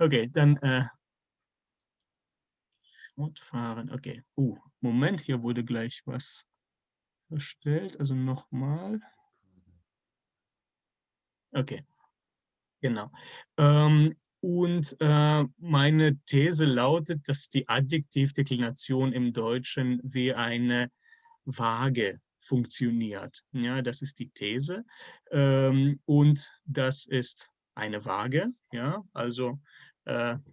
Okay, dann äh, fortfahren. Okay. Uh, Moment, hier wurde gleich was erstellt. Also nochmal. Okay, genau. Ähm, und äh, meine These lautet, dass die Adjektivdeklination im Deutschen wie eine Waage funktioniert. Ja, das ist die These. Ähm, und das ist eine Waage. Ja, also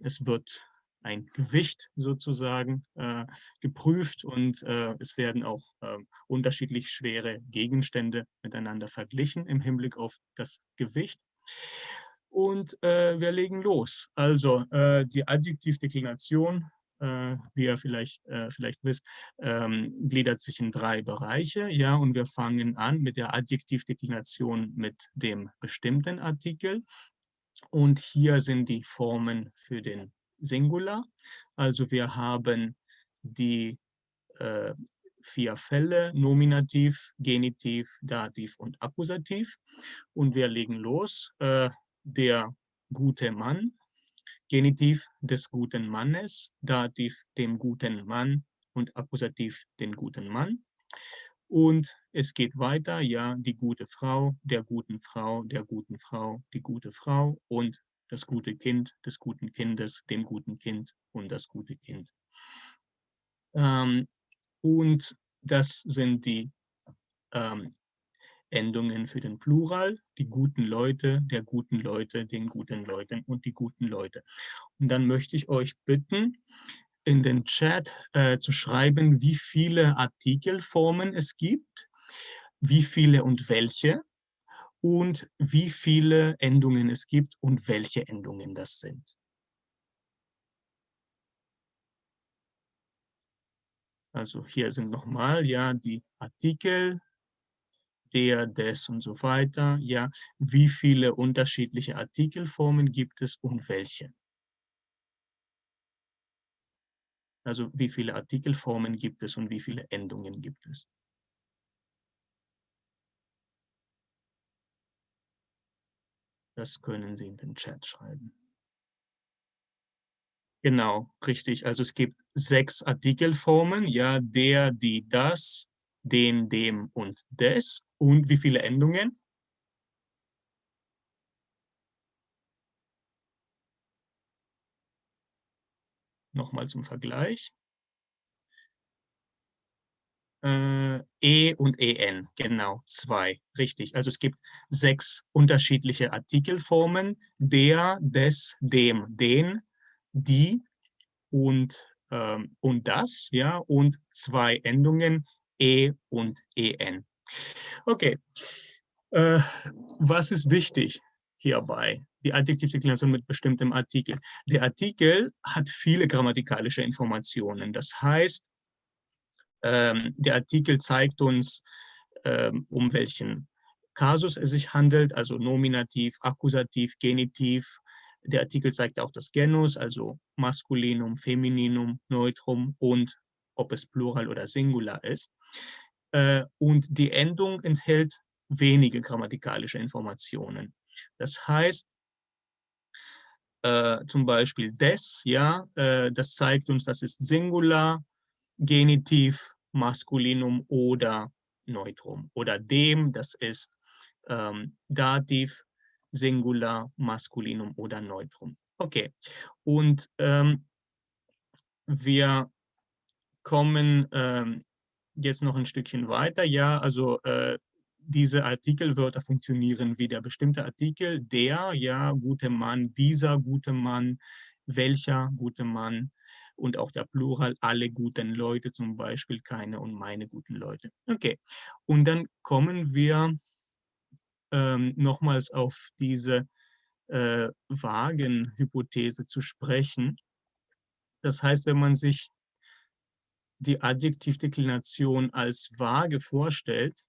es wird ein Gewicht sozusagen äh, geprüft und äh, es werden auch äh, unterschiedlich schwere Gegenstände miteinander verglichen im Hinblick auf das Gewicht. Und äh, wir legen los. Also äh, die Adjektivdeklination, äh, wie ihr vielleicht, vielleicht wisst, ähm, gliedert sich in drei Bereiche. Ja, und wir fangen an mit der Adjektivdeklination mit dem bestimmten Artikel. Und hier sind die Formen für den Singular. Also wir haben die äh, vier Fälle, Nominativ, Genitiv, Dativ und Akkusativ. Und wir legen los. Äh, der gute Mann, Genitiv des guten Mannes, Dativ dem guten Mann und Akkusativ den guten Mann. Und es geht weiter, ja, die gute Frau, der guten Frau, der guten Frau, die gute Frau und das gute Kind des guten Kindes, dem guten Kind und das gute Kind. Ähm, und das sind die ähm, Endungen für den Plural, die guten Leute, der guten Leute, den guten Leuten und die guten Leute. Und dann möchte ich euch bitten, in den Chat äh, zu schreiben, wie viele Artikelformen es gibt, wie viele und welche und wie viele Endungen es gibt und welche Endungen das sind. Also hier sind nochmal ja die Artikel, der, des und so weiter. Ja, wie viele unterschiedliche Artikelformen gibt es und welche? Also wie viele Artikelformen gibt es und wie viele Endungen gibt es? Das können Sie in den Chat schreiben. Genau, richtig. Also es gibt sechs Artikelformen, ja, der, die, das, den, dem und des. Und wie viele Endungen? Nochmal zum Vergleich. Äh, E und EN, genau, zwei, richtig. Also es gibt sechs unterschiedliche Artikelformen, der, des, dem, den, die und, ähm, und das, ja, und zwei Endungen, E und EN. Okay, äh, was ist wichtig hierbei? Die Adjektivdeklination mit bestimmtem Artikel. Der Artikel hat viele grammatikalische Informationen. Das heißt, ähm, der Artikel zeigt uns, ähm, um welchen Kasus es sich handelt, also Nominativ, Akkusativ, Genitiv. Der Artikel zeigt auch das Genus, also Maskulinum, Femininum, Neutrum und ob es Plural oder Singular ist. Äh, und die Endung enthält wenige grammatikalische Informationen. Das heißt, äh, zum Beispiel des, ja, äh, das zeigt uns, das ist Singular, Genitiv, Maskulinum oder Neutrum. Oder dem, das ist ähm, Dativ, Singular, Maskulinum oder Neutrum. Okay, und ähm, wir kommen ähm, jetzt noch ein Stückchen weiter. Ja, also äh, diese Artikelwörter funktionieren wie der bestimmte Artikel, der, ja, gute Mann, dieser gute Mann, welcher gute Mann und auch der Plural, alle guten Leute, zum Beispiel keine und meine guten Leute. Okay, und dann kommen wir ähm, nochmals auf diese äh, Wagenhypothese zu sprechen. Das heißt, wenn man sich die Adjektivdeklination als vage vorstellt,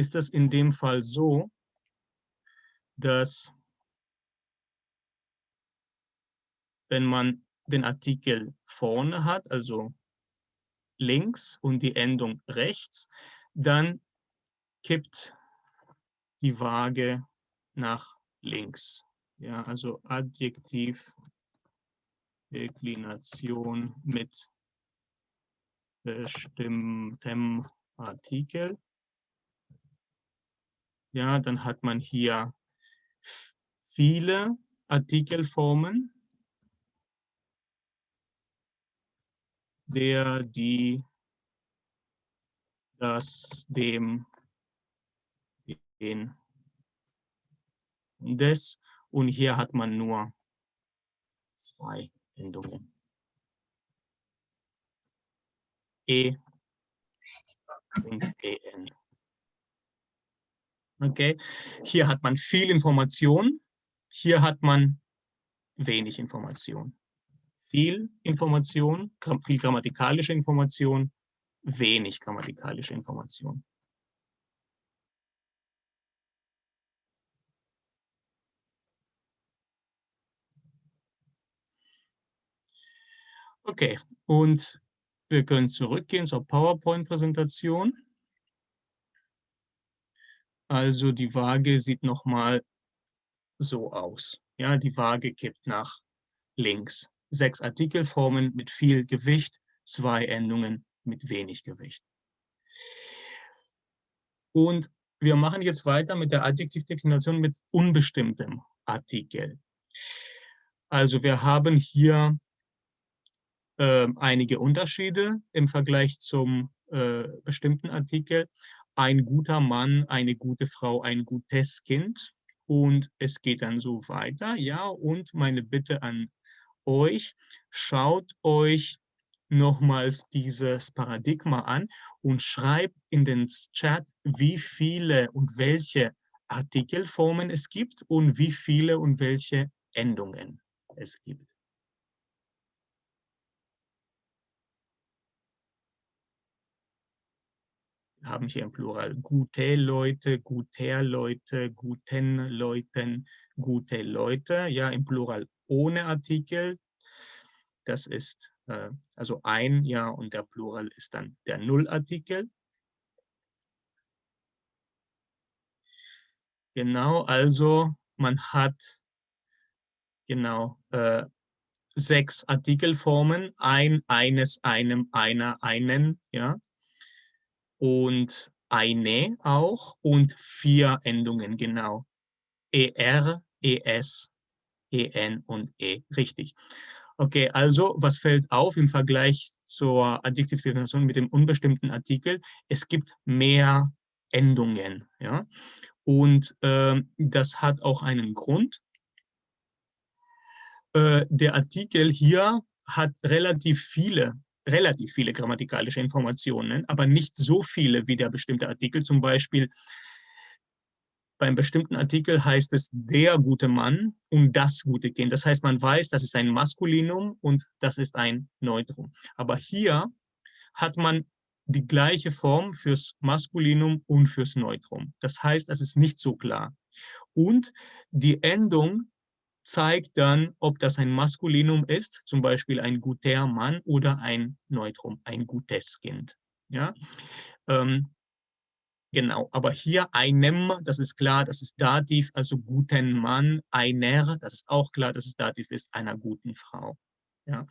ist das in dem Fall so, dass wenn man den Artikel vorne hat, also links und die Endung rechts, dann kippt die Waage nach links. Ja, also Adjektiv Deklination mit bestimmtem Artikel. Ja, dann hat man hier viele Artikelformen, der, die, das, dem, den, des und hier hat man nur zwei Endungen. E und EN. Okay, hier hat man viel Information, hier hat man wenig Information. Viel Information, viel grammatikalische Information, wenig grammatikalische Information. Okay, und wir können zurückgehen zur PowerPoint-Präsentation. Also die Waage sieht nochmal so aus. Ja, die Waage kippt nach links. Sechs Artikelformen mit viel Gewicht, zwei Endungen mit wenig Gewicht. Und wir machen jetzt weiter mit der Adjektivdeklination mit unbestimmtem Artikel. Also wir haben hier äh, einige Unterschiede im Vergleich zum äh, bestimmten Artikel. Ein guter Mann, eine gute Frau, ein gutes Kind. Und es geht dann so weiter. Ja, und meine Bitte an euch, schaut euch nochmals dieses Paradigma an und schreibt in den Chat, wie viele und welche Artikelformen es gibt und wie viele und welche Endungen es gibt. Haben hier im Plural gute Leute, guter Leute, guten Leuten, gute Leute, ja im Plural ohne Artikel. Das ist äh, also ein, ja, und der Plural ist dann der Nullartikel. Genau, also man hat genau äh, sechs Artikelformen, ein, eines, einem, einer, einen, ja und eine auch und vier Endungen, genau. ER, ES, EN und E, richtig. Okay, also was fällt auf im Vergleich zur Adjektivdefinition mit dem unbestimmten Artikel? Es gibt mehr Endungen, ja. Und äh, das hat auch einen Grund. Äh, der Artikel hier hat relativ viele relativ viele grammatikalische Informationen, aber nicht so viele wie der bestimmte Artikel. Zum Beispiel beim bestimmten Artikel heißt es der gute Mann und das gute Kind. Das heißt, man weiß, das ist ein Maskulinum und das ist ein Neutrum. Aber hier hat man die gleiche Form fürs Maskulinum und fürs Neutrum. Das heißt, das ist nicht so klar. Und die Endung zeigt dann, ob das ein Maskulinum ist, zum Beispiel ein guter Mann oder ein Neutrum, ein gutes Kind. Ja? Ähm, genau, aber hier einem, das ist klar, das ist Dativ, also guten Mann, einer, das ist auch klar, dass es Dativ ist, einer guten Frau. Ja?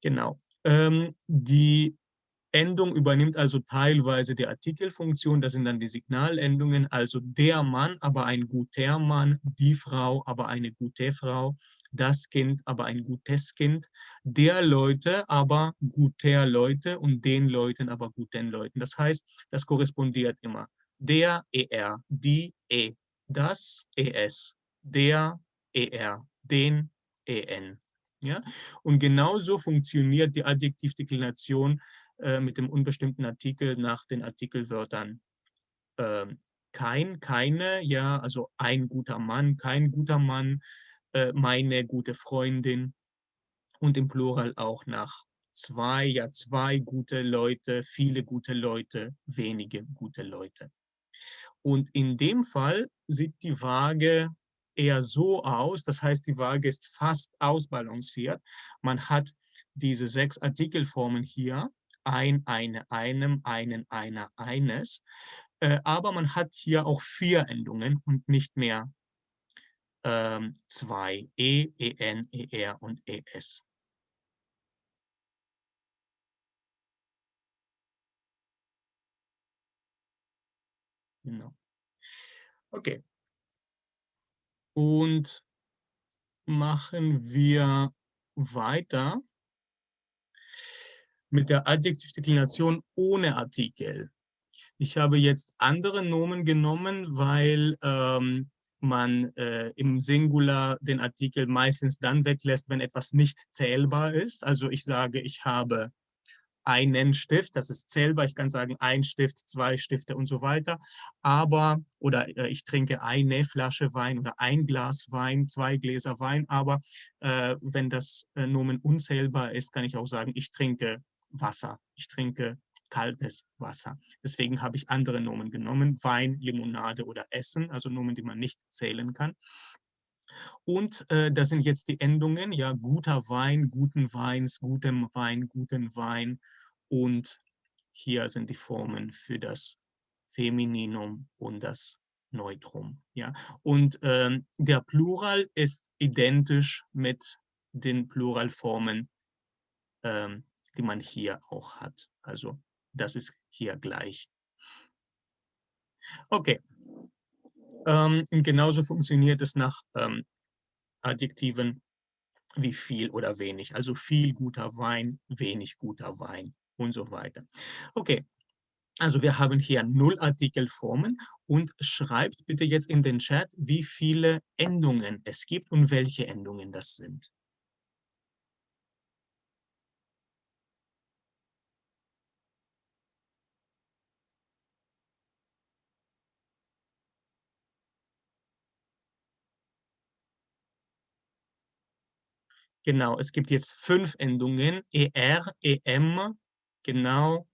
Genau. Ähm, die Endung übernimmt also teilweise die Artikelfunktion, das sind dann die Signalendungen, also der Mann, aber ein guter Mann, die Frau, aber eine gute Frau, das Kind, aber ein gutes Kind, der Leute, aber guter Leute und den Leuten, aber guten Leuten. Das heißt, das korrespondiert immer. Der, er, die, e, das, es, der, er, den, en. Ja? Und genauso funktioniert die Adjektivdeklination äh, mit dem unbestimmten Artikel nach den Artikelwörtern äh, kein, keine, ja, also ein guter Mann, kein guter Mann, äh, meine gute Freundin und im Plural auch nach zwei, ja, zwei gute Leute, viele gute Leute, wenige gute Leute. Und in dem Fall sieht die Waage eher so aus, das heißt, die Waage ist fast ausbalanciert. Man hat diese sechs Artikelformen hier ein, eine, einem, einen, einer, eines. Äh, aber man hat hier auch vier Endungen und nicht mehr ähm, zwei, E, EN, ER und ES. Genau. Okay. Und machen wir weiter mit der Adjektivdeklination ohne Artikel. Ich habe jetzt andere Nomen genommen, weil ähm, man äh, im Singular den Artikel meistens dann weglässt, wenn etwas nicht zählbar ist. Also ich sage, ich habe einen Stift, das ist zählbar. Ich kann sagen, ein Stift, zwei Stifte und so weiter. Aber, oder äh, ich trinke eine Flasche Wein oder ein Glas Wein, zwei Gläser Wein. Aber äh, wenn das äh, Nomen unzählbar ist, kann ich auch sagen, ich trinke Wasser. Ich trinke kaltes Wasser. Deswegen habe ich andere Nomen genommen, Wein, Limonade oder Essen, also Nomen, die man nicht zählen kann. Und äh, das sind jetzt die Endungen, ja, guter Wein, guten Weins, gutem Wein, guten Wein. Und hier sind die Formen für das Femininum und das Neutrum. Ja. Und ähm, der Plural ist identisch mit den Pluralformen, ähm, die man hier auch hat. Also das ist hier gleich. Okay. Ähm, genauso funktioniert es nach ähm, Adjektiven wie viel oder wenig. Also viel guter Wein, wenig guter Wein und so weiter. Okay, also wir haben hier Nullartikelformen und schreibt bitte jetzt in den Chat, wie viele Endungen es gibt und welche Endungen das sind. Genau, es gibt jetzt fünf Endungen, ER, EM, genau,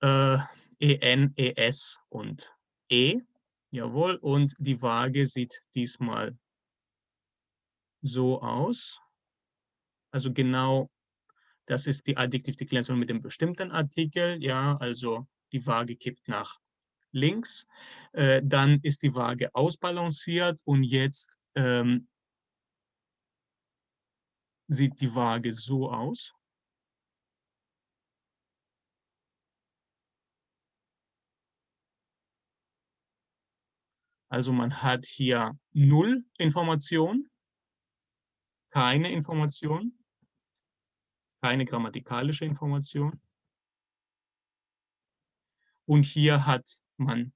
äh, EN, ES und E. Jawohl, und die Waage sieht diesmal so aus. Also genau, das ist die Adjektivdeklination mit dem bestimmten Artikel. Ja, also die Waage kippt nach links. Äh, dann ist die Waage ausbalanciert und jetzt ähm, sieht die Waage so aus. Also man hat hier null Information, keine Information, keine grammatikalische Information. Und hier hat man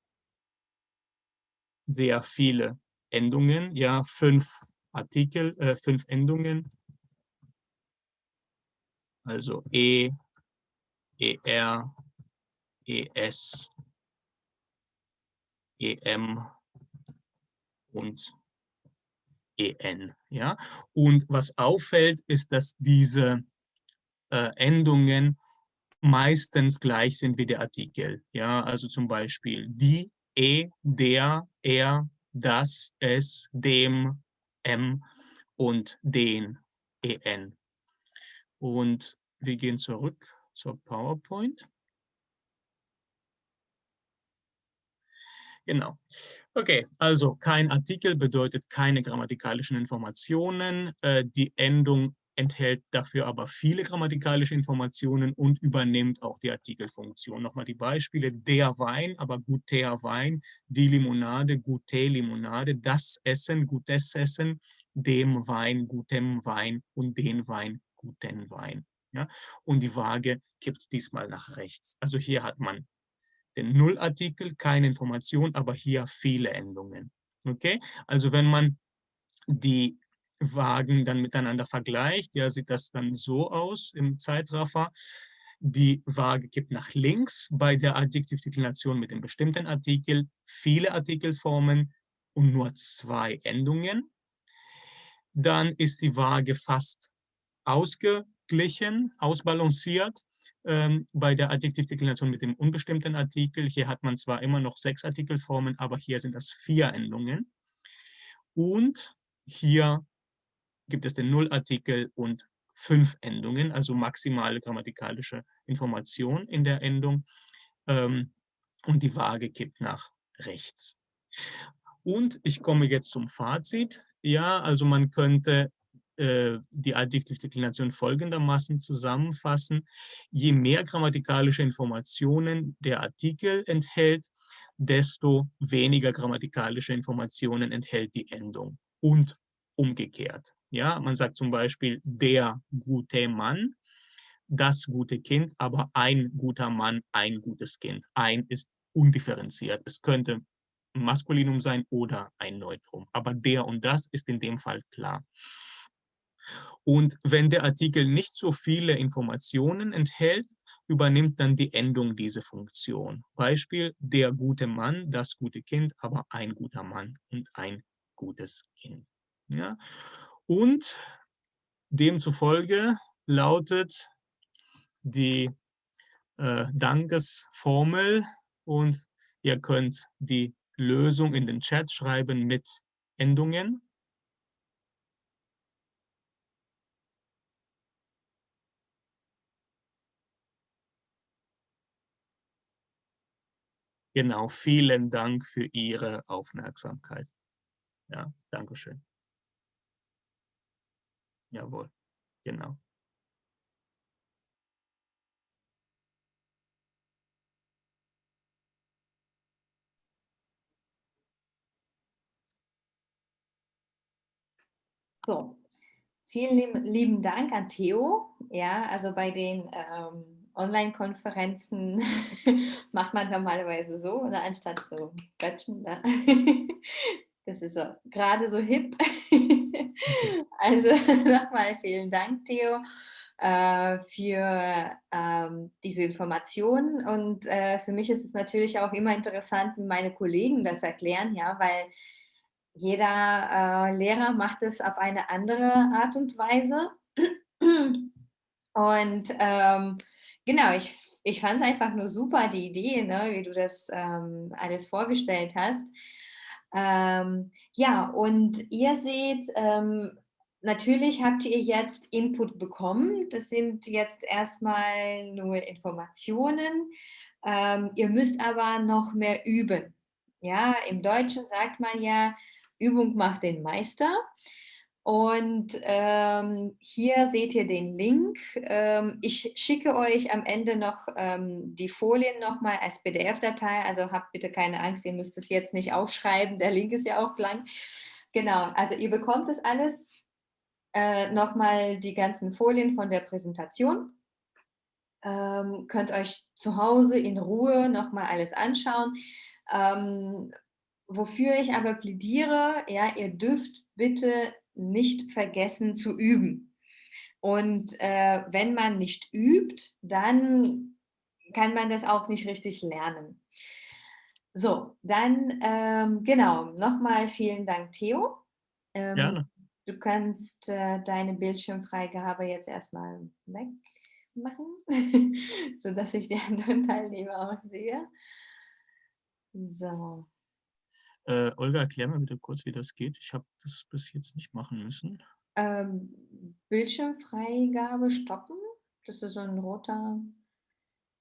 sehr viele Endungen, ja, fünf Artikel, äh, fünf Endungen also E, ER, ES, EM und EN. Ja? Und was auffällt, ist, dass diese äh, Endungen meistens gleich sind wie der Artikel. Ja? Also zum Beispiel die, E, der, er, das, es, dem, M und den, EN. Und wir gehen zurück zur PowerPoint. Genau. Okay, also kein Artikel bedeutet keine grammatikalischen Informationen. Äh, die Endung enthält dafür aber viele grammatikalische Informationen und übernimmt auch die Artikelfunktion. Nochmal die Beispiele. Der Wein, aber guter Wein, die Limonade, gute Limonade, das Essen, gutes Essen, dem Wein, gutem Wein und den Wein, guten Wein. Ja? Und die Waage kippt diesmal nach rechts. Also hier hat man den Nullartikel, keine Information, aber hier viele Endungen. Okay? Also wenn man die Wagen dann miteinander vergleicht, ja, sieht das dann so aus im Zeitraffer. Die Waage kippt nach links bei der Adjektivdeklination mit dem bestimmten Artikel, viele Artikelformen und nur zwei Endungen. Dann ist die Waage fast ausgeglichen, ausbalanciert ähm, bei der Adjektivdeklination mit dem unbestimmten Artikel. Hier hat man zwar immer noch sechs Artikelformen, aber hier sind das vier Endungen. Und hier gibt es den Nullartikel und fünf Endungen, also maximale grammatikalische Information in der Endung. Ähm, und die Waage kippt nach rechts. Und ich komme jetzt zum Fazit. Ja, also man könnte die Adjektivdeklination folgendermaßen zusammenfassen. Je mehr grammatikalische Informationen der Artikel enthält, desto weniger grammatikalische Informationen enthält die Endung und umgekehrt. Ja, man sagt zum Beispiel der gute Mann, das gute Kind, aber ein guter Mann, ein gutes Kind. Ein ist undifferenziert. Es könnte Maskulinum sein oder ein Neutrum. Aber der und das ist in dem Fall klar. Und wenn der Artikel nicht so viele Informationen enthält, übernimmt dann die Endung diese Funktion. Beispiel, der gute Mann, das gute Kind, aber ein guter Mann und ein gutes Kind. Ja? Und demzufolge lautet die äh, Dankesformel und ihr könnt die Lösung in den Chat schreiben mit Endungen. Genau, vielen Dank für Ihre Aufmerksamkeit. Ja, Dankeschön. Jawohl, genau. So, vielen lieben Dank an Theo. Ja, also bei den ähm, Online-Konferenzen macht man normalerweise so, ne, anstatt so quatschen. Ne? Das ist so gerade so hip. Also nochmal vielen Dank, Theo, äh, für ähm, diese Informationen. Und äh, für mich ist es natürlich auch immer interessant, wie meine Kollegen das erklären, ja, weil jeder äh, Lehrer macht es auf eine andere Art und Weise. Und ähm, genau, ich, ich fand es einfach nur super, die Idee, ne, wie du das ähm, alles vorgestellt hast. Ähm, ja, und ihr seht, ähm, natürlich habt ihr jetzt Input bekommen. Das sind jetzt erstmal nur Informationen. Ähm, ihr müsst aber noch mehr üben. Ja, im Deutschen sagt man ja, Übung macht den Meister. Und ähm, hier seht ihr den Link. Ähm, ich schicke euch am Ende noch ähm, die Folien nochmal als PDF-Datei. Also habt bitte keine Angst, ihr müsst es jetzt nicht aufschreiben. Der Link ist ja auch lang. Genau, also ihr bekommt es alles. Äh, nochmal die ganzen Folien von der Präsentation. Ähm, könnt euch zu Hause in Ruhe nochmal alles anschauen. Ähm, wofür ich aber plädiere, ja, ihr dürft bitte nicht vergessen zu üben. Und äh, wenn man nicht übt, dann kann man das auch nicht richtig lernen. So, dann ähm, genau, nochmal vielen Dank, Theo. Ähm, Gerne. Du kannst äh, deine Bildschirmfreigabe jetzt erstmal wegmachen, sodass ich die anderen Teilnehmer auch sehe. So. Äh, Olga, erklär mir bitte kurz, wie das geht. Ich habe das bis jetzt nicht machen müssen. Ähm, Bildschirmfreigabe stoppen. Das ist so ein roter.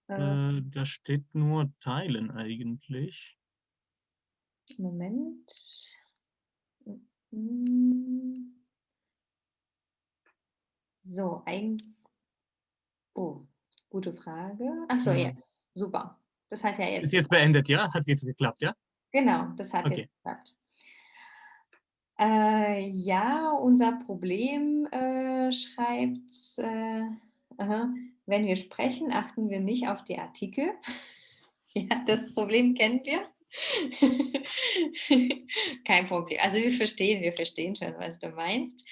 Äh, äh, da steht nur Teilen eigentlich. Moment. So, ein. Oh, gute Frage. Ach so, ja. jetzt. Super. Das hat ja jetzt. Ist jetzt beendet, ja? Hat jetzt geklappt, ja? Genau, das hat okay. jetzt geklappt. Äh, ja, unser Problem äh, schreibt, äh, aha, wenn wir sprechen, achten wir nicht auf die Artikel. ja, das Problem kennen wir. Kein Problem. Also wir verstehen, wir verstehen schon, was du meinst.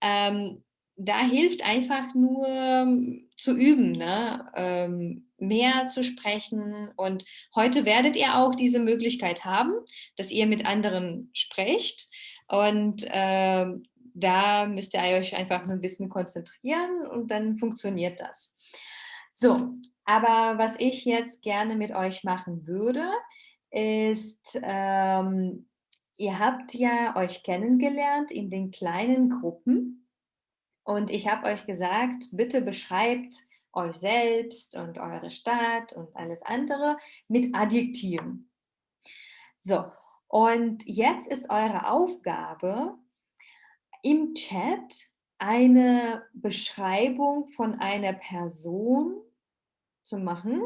Ähm, da hilft einfach nur ähm, zu üben, ne? ähm, mehr zu sprechen. Und heute werdet ihr auch diese Möglichkeit haben, dass ihr mit anderen sprecht. Und äh, da müsst ihr euch einfach ein bisschen konzentrieren und dann funktioniert das. So, aber was ich jetzt gerne mit euch machen würde, ist, ähm, ihr habt ja euch kennengelernt in den kleinen Gruppen und ich habe euch gesagt, bitte beschreibt euch selbst und eure Stadt und alles andere mit Adjektiven. So, und jetzt ist eure Aufgabe, im Chat eine Beschreibung von einer Person zu machen,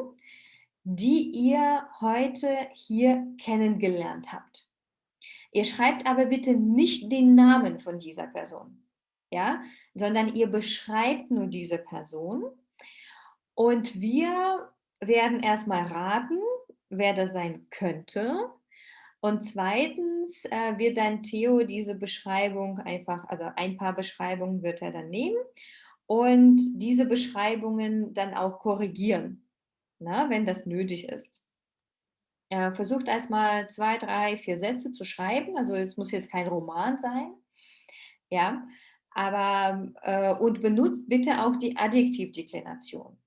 die ihr heute hier kennengelernt habt. Ihr schreibt aber bitte nicht den Namen von dieser Person, ja, sondern ihr beschreibt nur diese Person und wir werden erstmal raten, wer das sein könnte. Und zweitens äh, wird dann Theo diese Beschreibung einfach, also ein paar Beschreibungen wird er dann nehmen und diese Beschreibungen dann auch korrigieren, na, ne, wenn das nötig ist. Äh, versucht erstmal zwei, drei, vier Sätze zu schreiben. Also es muss jetzt kein Roman sein. Ja, aber äh, und benutzt bitte auch die Adjektivdeklination.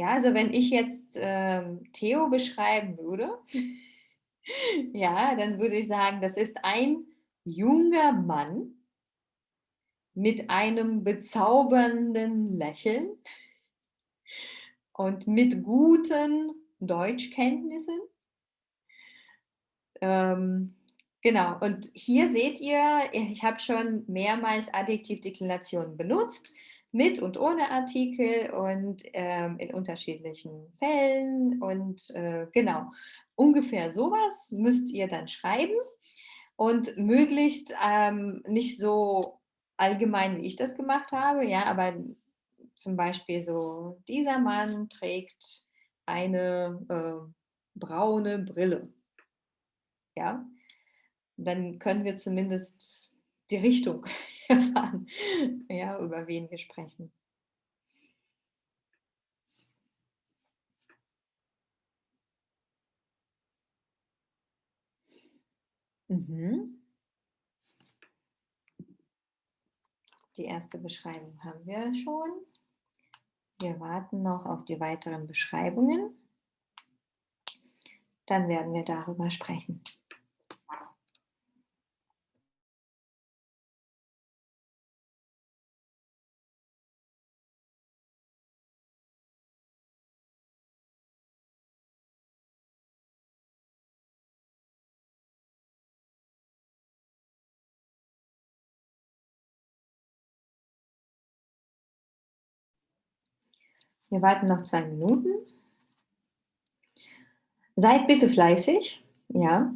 Ja, also wenn ich jetzt ähm, Theo beschreiben würde, ja, dann würde ich sagen, das ist ein junger Mann mit einem bezaubernden Lächeln und mit guten Deutschkenntnissen. Ähm, genau, und hier seht ihr, ich habe schon mehrmals Adjektivdeklinationen benutzt, mit und ohne Artikel und ähm, in unterschiedlichen Fällen und äh, genau, ungefähr sowas müsst ihr dann schreiben und möglichst ähm, nicht so allgemein, wie ich das gemacht habe, ja, aber zum Beispiel so, dieser Mann trägt eine äh, braune Brille. Ja, dann können wir zumindest die Richtung erfahren, ja, über wen wir sprechen. Mhm. Die erste Beschreibung haben wir schon. Wir warten noch auf die weiteren Beschreibungen. Dann werden wir darüber sprechen. Wir warten noch zwei Minuten. Seid bitte fleißig, ja.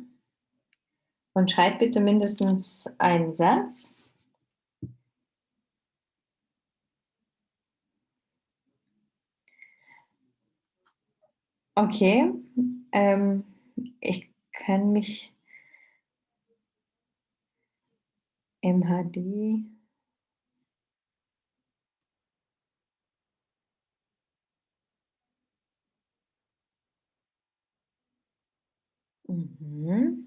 Und schreibt bitte mindestens einen Satz. Okay, ähm, ich kann mich im Mhm.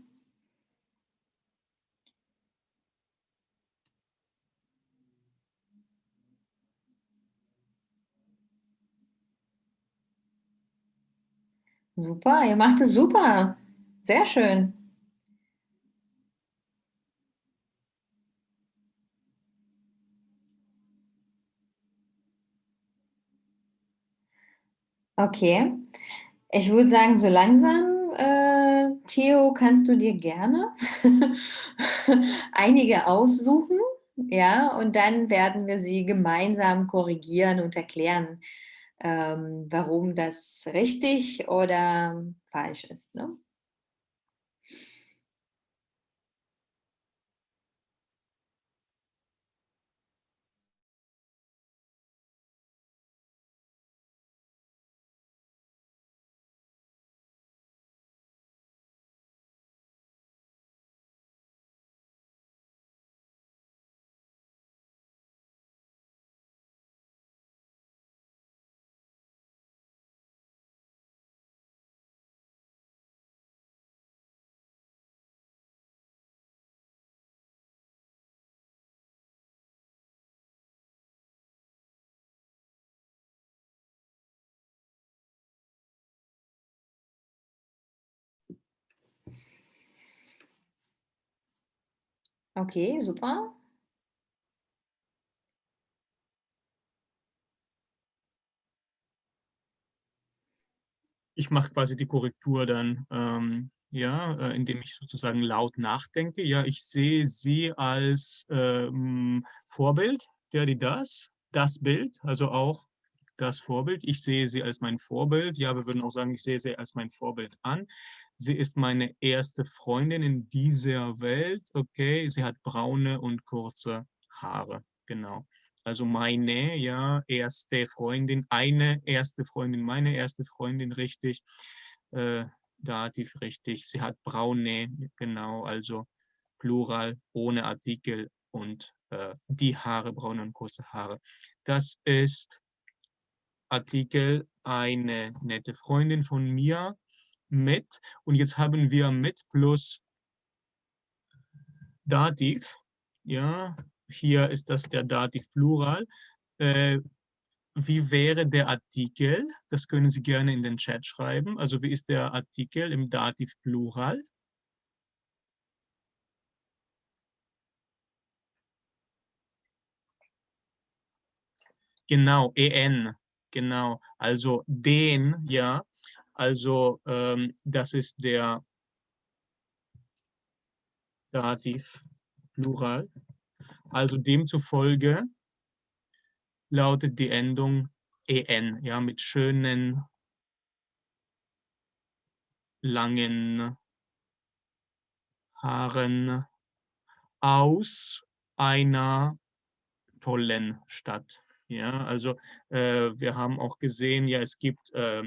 Super, ihr macht es super. Sehr schön. Okay. Ich würde sagen, so langsam, äh, Theo, kannst du dir gerne einige aussuchen, ja, und dann werden wir sie gemeinsam korrigieren und erklären, ähm, warum das richtig oder falsch ist, ne? Okay, super. Ich mache quasi die Korrektur dann, ähm, ja, äh, indem ich sozusagen laut nachdenke. Ja, ich sehe sie als, ähm, Vorbild, der, die, das, das Bild, also auch das Vorbild. Ich sehe sie als mein Vorbild. Ja, wir würden auch sagen, ich sehe sie als mein Vorbild an. Sie ist meine erste Freundin in dieser Welt. Okay, sie hat braune und kurze Haare. Genau. Also meine, ja, erste Freundin, eine erste Freundin, meine erste Freundin, richtig. Äh, Dativ, richtig. Sie hat braune, genau, also Plural, ohne Artikel und äh, die Haare, braune und kurze Haare. Das ist Artikel eine nette Freundin von mir mit. Und jetzt haben wir mit plus Dativ. Ja, hier ist das der Dativ Plural. Äh, wie wäre der Artikel? Das können Sie gerne in den Chat schreiben. Also wie ist der Artikel im Dativ Plural? Genau, en, genau. Also den, ja. Also ähm, das ist der Dativ Plural. Also demzufolge lautet die Endung en, ja, mit schönen, langen Haaren aus einer tollen Stadt. Ja, also äh, wir haben auch gesehen, ja, es gibt äh,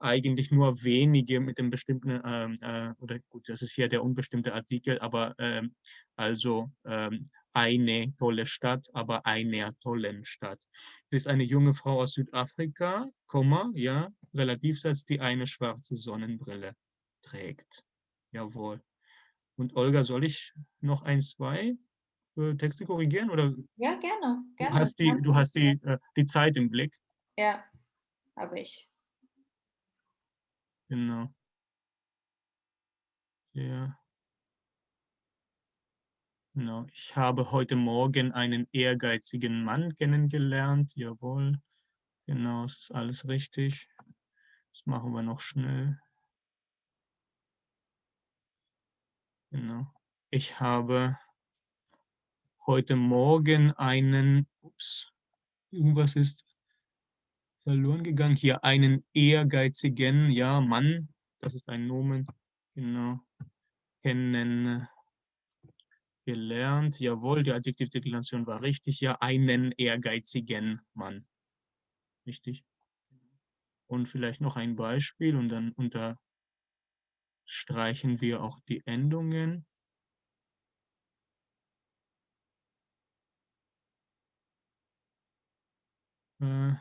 eigentlich nur wenige mit dem bestimmten, ähm, äh, oder gut, das ist hier der unbestimmte Artikel, aber ähm, also ähm, eine tolle Stadt, aber einer tollen Stadt. Sie ist eine junge Frau aus Südafrika, Komma, ja, Relativsatz, die eine schwarze Sonnenbrille trägt. Jawohl. Und Olga, soll ich noch ein, zwei äh, Texte korrigieren? Oder ja, gerne. gerne. Du hast die, du hast die, äh, die Zeit im Blick. Ja, habe ich. Genau. Ja. Genau. Ich habe heute Morgen einen ehrgeizigen Mann kennengelernt. Jawohl. Genau, es ist alles richtig. Das machen wir noch schnell. Genau. Ich habe heute Morgen einen, ups, irgendwas ist verloren gegangen. Hier einen ehrgeizigen, ja, Mann, das ist ein Nomen, genau, kennen gelernt. Jawohl, die Adjektivdeklination war richtig. Ja, einen ehrgeizigen Mann. Richtig. Und vielleicht noch ein Beispiel und dann unterstreichen wir auch die Endungen. Äh,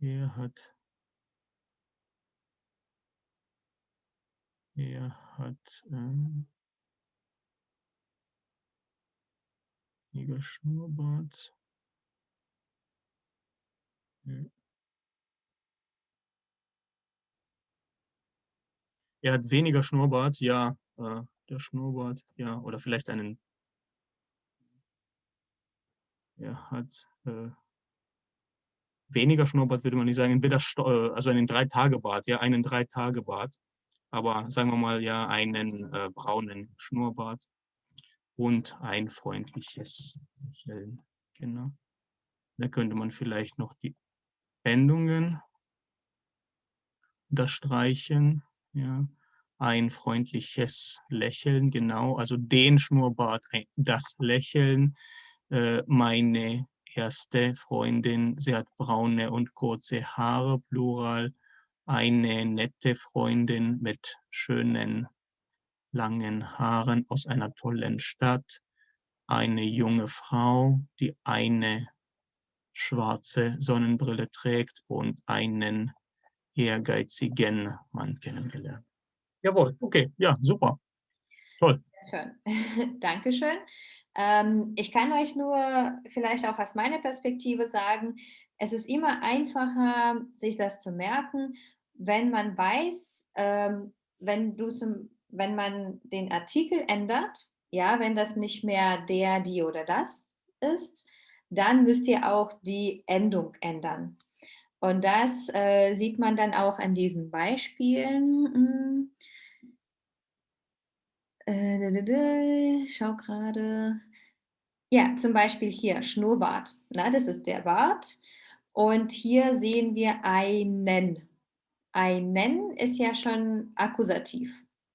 er hat, er hat ähm, weniger Schnurrbart. Er hat weniger Schnurrbart, ja, äh, der Schnurrbart, ja, oder vielleicht einen. Er hat äh, weniger Schnurrbart würde man nicht sagen, entweder äh, also einen Drei-Tage-Bart, ja, einen Drei-Tage-Bart, aber sagen wir mal ja einen äh, braunen Schnurrbart und ein freundliches Lächeln. Genau. Da könnte man vielleicht noch die Endungen unterstreichen. Ja. Ein freundliches Lächeln, genau. Also den Schnurrbart, das Lächeln, äh, meine erste Freundin, sie hat braune und kurze Haare, Plural. Eine nette Freundin mit schönen langen Haaren aus einer tollen Stadt. Eine junge Frau, die eine schwarze Sonnenbrille trägt und einen ehrgeizigen Mann kennengelernt. Jawohl, okay, ja, super. Toll. Schön. Dankeschön. Ähm, ich kann euch nur vielleicht auch aus meiner Perspektive sagen, es ist immer einfacher, sich das zu merken, wenn man weiß, ähm, wenn, du zum, wenn man den Artikel ändert, ja, wenn das nicht mehr der, die oder das ist, dann müsst ihr auch die Endung ändern. Und das, äh, sieht man dann auch an diesen Beispielen. Hm. Äh, schau grade. Ja, zum Beispiel hier Schnurrbart, ne? Das ist der Bart. Und hier sehen wir einen. Einen ist ja schon Akkusativ,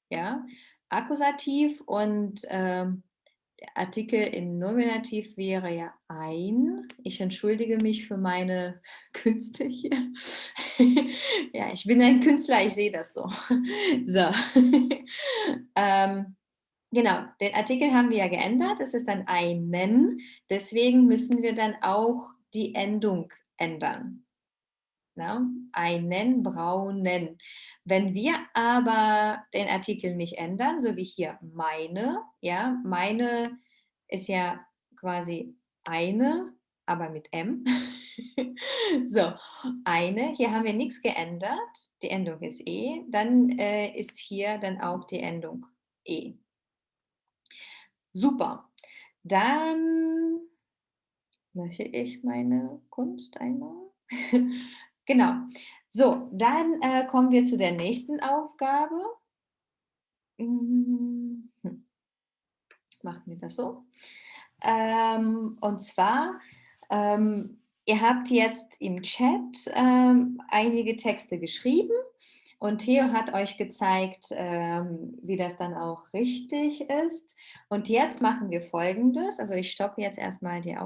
ja? Akkusativ und, ähm, der Artikel im Nominativ wäre ja ein. Ich entschuldige mich für meine Künste hier. Ja, ich bin ein Künstler, ich sehe das so. So. Ähm, genau, den Artikel haben wir ja geändert. Es ist dann einen. Deswegen müssen wir dann auch die Endung ändern, ne? Einen braunen. Wenn wir aber den Artikel nicht ändern, so wie hier meine, ja, meine ist ja quasi eine, aber mit M. So, eine, hier haben wir nix geändert, die Endung ist e, dann, äh, ist hier dann auch die Endung e. Super. Dann lösche ich meine Kunst einmal. Genau. So, dann, äh, kommen wir zu der nächsten Aufgabe. Hm, hm. Machen wir das so. Ähm, und zwar, ähm, ihr habt jetzt im Chat, ähm, einige Texte geschrieben und Theo hat euch gezeigt, ähm, wie das dann auch richtig ist. Und jetzt machen wir Folgendes. Also, ich stoppe jetzt erst mal die Auf